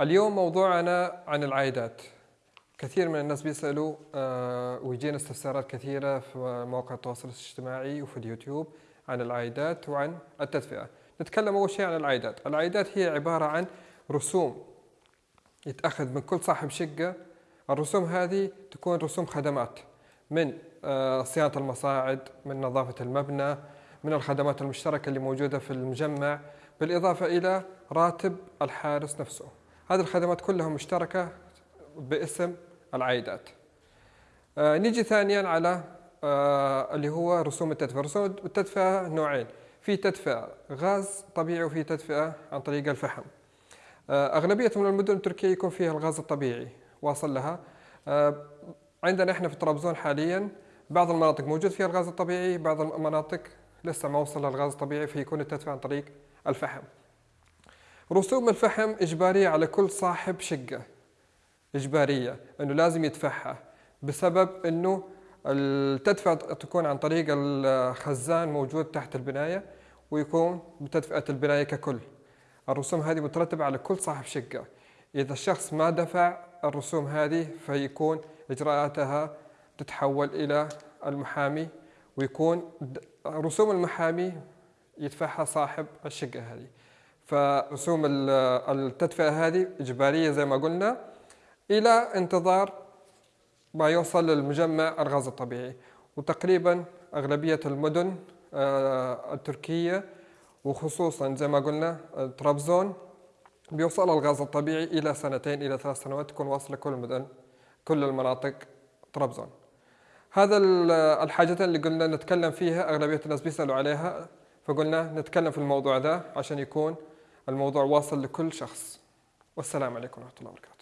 اليوم موضوعنا عن العائدات. كثير من الناس بيسألوا آه، ويجينا استفسارات كثيرة في مواقع التواصل الاجتماعي وفي اليوتيوب عن العائدات وعن التدفئة. نتكلم أول شيء عن العائدات. العائدات هي عبارة عن رسوم يتأخذ من كل صاحب شقة. الرسوم هذه تكون رسوم خدمات من آه، صيانة المصاعد من نظافة المبنى من الخدمات المشتركة اللي موجودة في المجمع بالإضافة إلى راتب الحارس نفسه. هذه الخدمات كلها مشتركة باسم العائدات. آه نيجي ثانيا على آه اللي هو رسوم التدفئة. رسوم التدفئة نوعين. في تدفئة غاز طبيعي وفي تدفئة عن طريق الفحم. آه أغلبية من المدن التركية يكون فيها الغاز الطبيعي واصل لها. عندنا إحنا في طرابزون حاليا بعض المناطق موجود فيها الغاز الطبيعي بعض المناطق لسه ما وصل للغاز الطبيعي فيكون التدفئة عن طريق الفحم. رسوم الفحم إجبارية على كل صاحب شقة. إجبارية أنه لازم يدفعها بسبب أنه التدفئة تكون عن طريق الخزان موجود تحت البناية ويكون بتدفئة البناية ككل. الرسوم هذه مترتبة على كل صاحب شقة. إذا الشخص ما دفع الرسوم هذه فيكون إجراءاتها تتحول إلى المحامي ويكون رسوم المحامي يدفعها صاحب الشقة هذه. فرسوم التدفئة هذه إجبارية زي ما قلنا إلى انتظار ما يوصل للمجمع الغاز الطبيعي. وتقريبا أغلبية المدن آه، التركية وخصوصا زي ما قلنا طرابزون بيوصل الغاز الطبيعي إلى سنتين إلى ثلاث سنوات تكون واصلة كل المدن كل المناطق طرابزون هذا الحاجتين اللي قلنا نتكلم فيها أغلبية الناس بيسألوا عليها فقلنا نتكلم في الموضوع ده عشان يكون الموضوع واصل لكل شخص. والسلام عليكم ورحمة الله وبركاته.